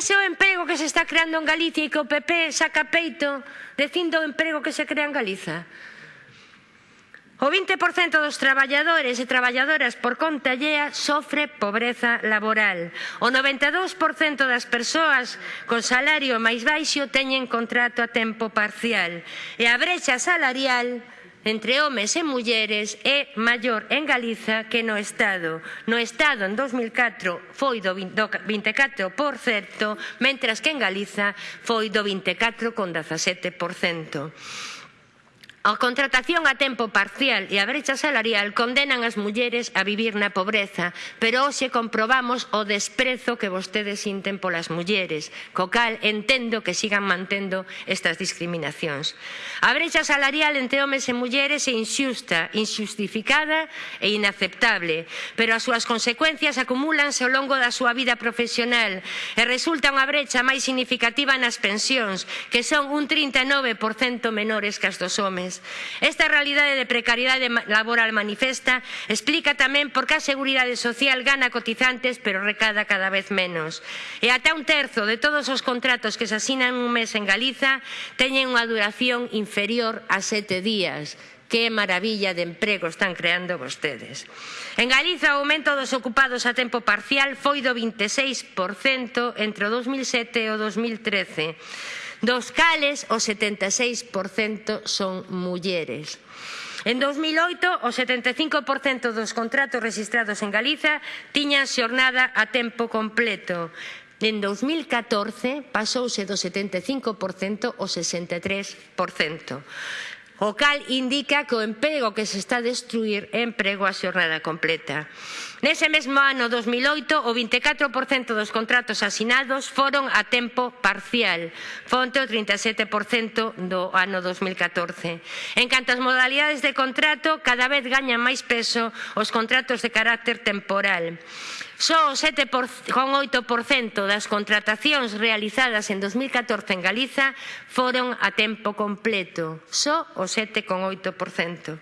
Ese é o emprego que se está creando en Galicia e que o PP saca peito dicindo o emprego que se crea en Galiza. O 20% dos traballadores e traballadoras por conta allea sofre pobreza laboral. O 92% das persoas con salario máis baixo teñen contrato a tempo parcial. E a brecha salarial entre homes e mulleres é maior en Galiza que no Estado. No Estado, en 2004, foi do 24%, mentras que en Galiza foi do 24,17%. A contratación a tempo parcial e a brecha salarial condenan as mulleres a vivir na pobreza, pero hoxe comprobamos o desprezo que vostedes sinten polas mulleres, co cal entendo que sigan mantendo estas discriminacións. A brecha salarial entre homes e mulleres é inxusta, inxustificada e inaceptable, pero as súas consecuencias acumúlanse ao longo da súa vida profesional e resulta unha brecha máis significativa nas pensións, que son un 39% menores que as dos homes sociais. Esta realidade de precariedade laboral manifesta explica tamén por que a Seguridade Social gana cotizantes pero recada cada vez menos. E ata un terzo de todos os contratos que se asinan un mes en Galiza teñen unha duración inferior a sete días, que maravilla de emprego están creando vostedes. En Galiza o aumento dos ocupados a tempo parcial foi do 26% entre o 2007 e o 2013 dos cales o 76% son mulleres. En 2008, o 75% dos contratos registrados en Galiza tiñan xornada a tempo completo. En 2014 pasouse do 75% ao 63%. O cal indica que o emprego que se está a destruir é emprego a xornada completa. Nese mesmo ano 2008, o 24% dos contratos asinados foron a tempo parcial, fonte o 37% do ano 2014. En canto ás modalidades de contrato, cada vez gañan máis peso os contratos de carácter temporal. Só o 7,8% das contratacións realizadas en 2014 en Galiza foron a tempo completo. Só o 7,8%.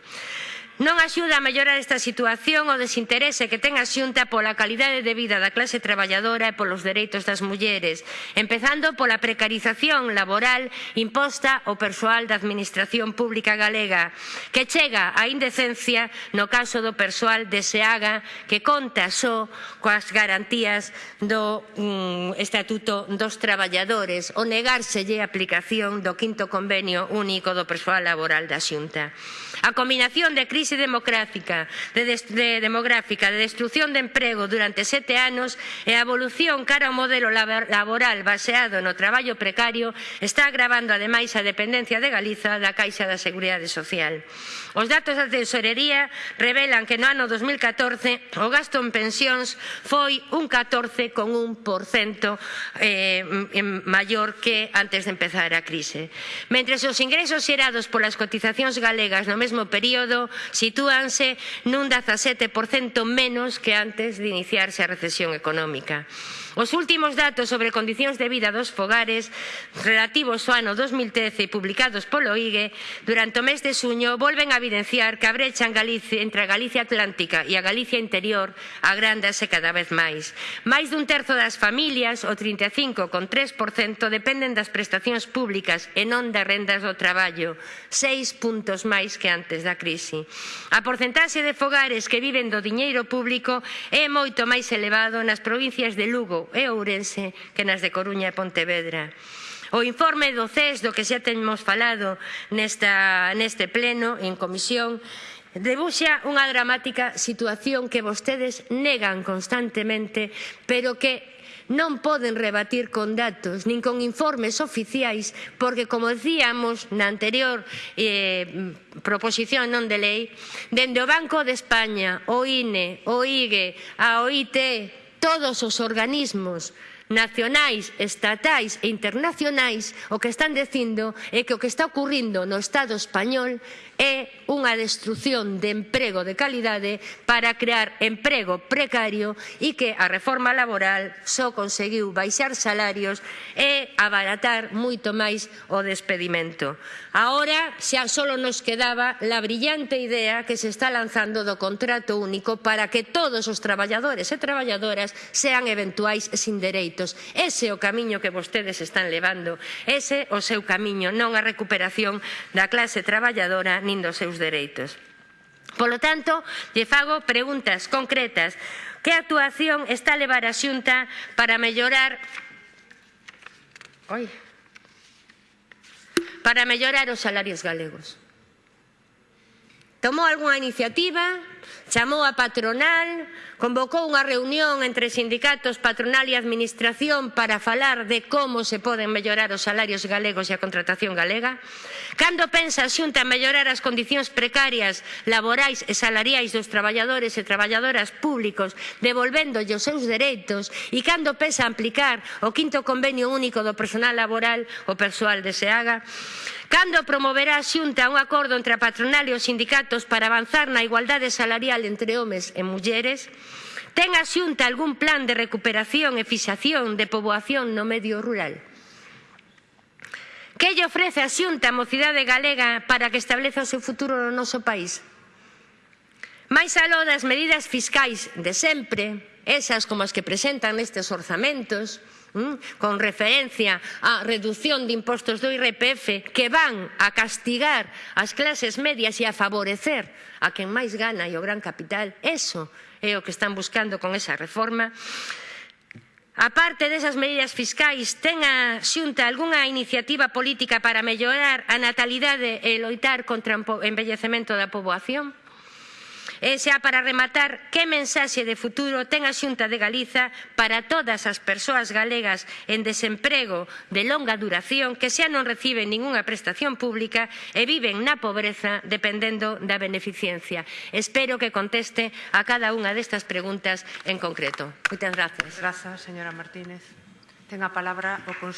Non axuda a mellorar esta situación o desinterese que ten a Xunta pola calidade de vida da clase traballadora e polos dereitos das mulleres, empezando pola precarización laboral imposta ao persoal da Administración Pública Galega, que chega á indecencia no caso do persoal de SEAGA que conta só coas garantías do mm, Estatuto dos Traballadores o negárselle a aplicación do quinto convenio único do persoal laboral da Xunta. A combinación de crise crise democrática, de, de demográfica, de destrucción de emprego durante sete anos e a evolución cara ao modelo laboral baseado no traballo precario está agravando ademais a dependencia de Galiza da Caixa da Seguridade Social. Os datos da Tesorería revelan que no ano 2014 o gasto en pensións foi un 14,1% eh, maior que antes de empezar a crise. Mentre os ingresos xerados polas cotizacións galegas no mesmo período sitúanse nun 17% menos que antes de iniciarse a recesión económica. Os últimos datos sobre condicións de vida dos fogares relativos ao ano 2013 publicados polo IGE durante o mes de suño volven a evidenciar que a brecha en Galicia, entre a Galicia Atlántica e a Galicia interior agrándase cada vez máis. Máis dun terzo das familias, o 35,3%, dependen das prestacións públicas e non das rendas do traballo, seis puntos máis que antes da crise. A porcentaxe de fogares que viven do diñeiro público é moito máis elevado nas provincias de Lugo, e Ourense que nas de Coruña e Pontevedra. O informe do CES, do que xa temos falado nesta, neste pleno, en comisión, debuxa unha dramática situación que vostedes negan constantemente, pero que non poden rebatir con datos nin con informes oficiais porque, como dicíamos na anterior eh, proposición non de lei, dende o Banco de España, o INE, o IGE, a OIT, todos os organismos nacionais, estatais e internacionais o que están dicindo é que o que está ocurrindo no Estado español é unha destrucción de emprego de calidade para crear emprego precario e que a reforma laboral só conseguiu baixar salarios e abaratar moito máis o despedimento. Agora xa só nos quedaba la brillante idea que se está lanzando do contrato único para que todos os traballadores e traballadoras sean eventuais sin dereitos. Ese é o camiño que vostedes están levando. Ese é o seu camiño, non a recuperación da clase traballadora nin dos seus dereitos. Polo tanto, lle fago preguntas concretas. Que actuación está a levar a Xunta para mellorar... Oi, para mellorar os salarios galegos? Tomou algunha iniciativa? Chamou a patronal, convocou unha reunión entre sindicatos, patronal e administración para falar de como se poden mellorar os salarios galegos e a contratación galega. Cando pensa a Xunta mellorar as condicións precarias laborais e salariais dos traballadores e traballadoras públicos, devolvéndolle os seus dereitos, e cando pensa aplicar o quinto convenio único do personal laboral, o persoal de SEAGA, Cando promoverá a Xunta un acordo entre a patronal e os sindicatos para avanzar na igualdade salarial entre homes e mulleres? Ten a Xunta algún plan de recuperación e fixación de poboación no medio rural? Que lle ofrece a Xunta a mocidade galega para que estableza o seu futuro no noso país? Mais aló das medidas fiscais de sempre, esas como as que presentan nestes orzamentos, Mm, con referencia á redución de impostos do IRPF que van a castigar as clases medias e a favorecer a quen máis gana e o gran capital. Eso é o que están buscando con esa reforma. A parte desas medidas fiscais, ten a Xunta algunha iniciativa política para mellorar a natalidade e loitar contra o envellecemento da poboación? E xa para rematar, que mensaxe de futuro ten a Xunta de Galiza para todas as persoas galegas en desemprego de longa duración que xa non reciben ningunha prestación pública e viven na pobreza dependendo da beneficencia? Espero que conteste a cada unha destas preguntas en concreto. Moitas grazas. Grazas, señora Martínez. Ten a palabra o Consello.